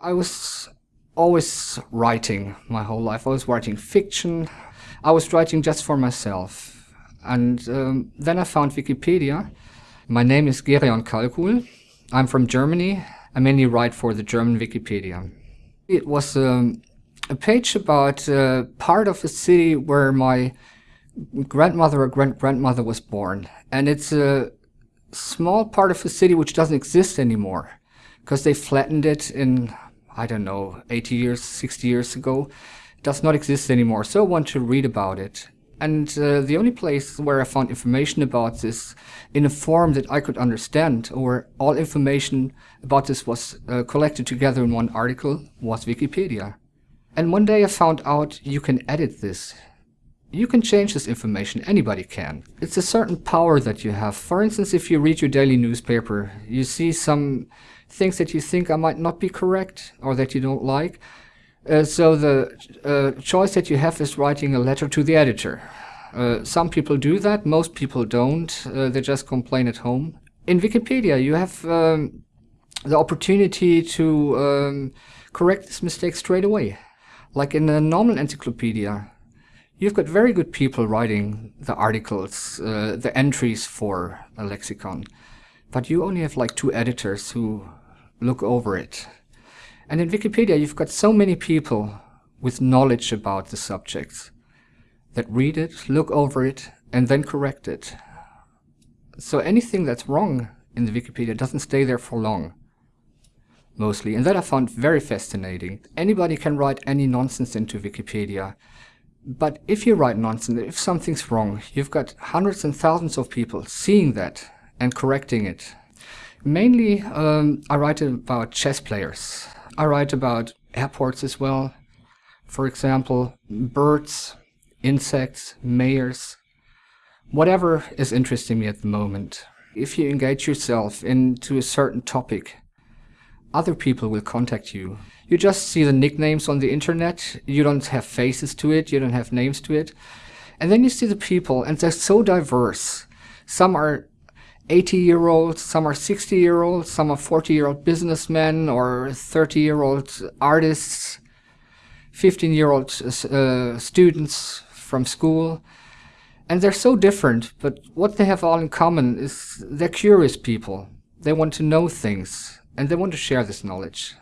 I was always writing my whole life. I was writing fiction. I was writing just for myself. And um, then I found Wikipedia. My name is Gerion Kalkul. I'm from Germany. I mainly write for the German Wikipedia. It was um, a page about uh, part of a city where my grandmother or great-grandmother was born. And it's a small part of a city which doesn't exist anymore because they flattened it in I don't know, 80 years, 60 years ago, does not exist anymore. So I want to read about it. And uh, the only place where I found information about this in a form that I could understand, or all information about this was uh, collected together in one article, was Wikipedia. And one day I found out you can edit this. You can change this information, anybody can. It's a certain power that you have. For instance, if you read your daily newspaper, you see some things that you think I might not be correct or that you don't like. Uh, so the uh, choice that you have is writing a letter to the editor. Uh, some people do that, most people don't. Uh, they just complain at home. In Wikipedia, you have um, the opportunity to um, correct this mistake straight away. Like in a normal encyclopedia, you've got very good people writing the articles, uh, the entries for a lexicon. But you only have like two editors who look over it. And in Wikipedia, you've got so many people with knowledge about the subjects that read it, look over it, and then correct it. So anything that's wrong in the Wikipedia doesn't stay there for long, mostly. And that I found very fascinating. Anybody can write any nonsense into Wikipedia. But if you write nonsense, if something's wrong, you've got hundreds and thousands of people seeing that and correcting it Mainly, um, I write about chess players. I write about airports as well. For example, birds, insects, mayors, whatever is interesting me at the moment. If you engage yourself into a certain topic, other people will contact you. You just see the nicknames on the internet, you don't have faces to it, you don't have names to it. And then you see the people, and they're so diverse. Some are 80 year olds, some are 60 year olds, some are 40 year old businessmen or 30 year old artists, 15 year old uh, students from school. And they're so different, but what they have all in common is they're curious people. They want to know things and they want to share this knowledge.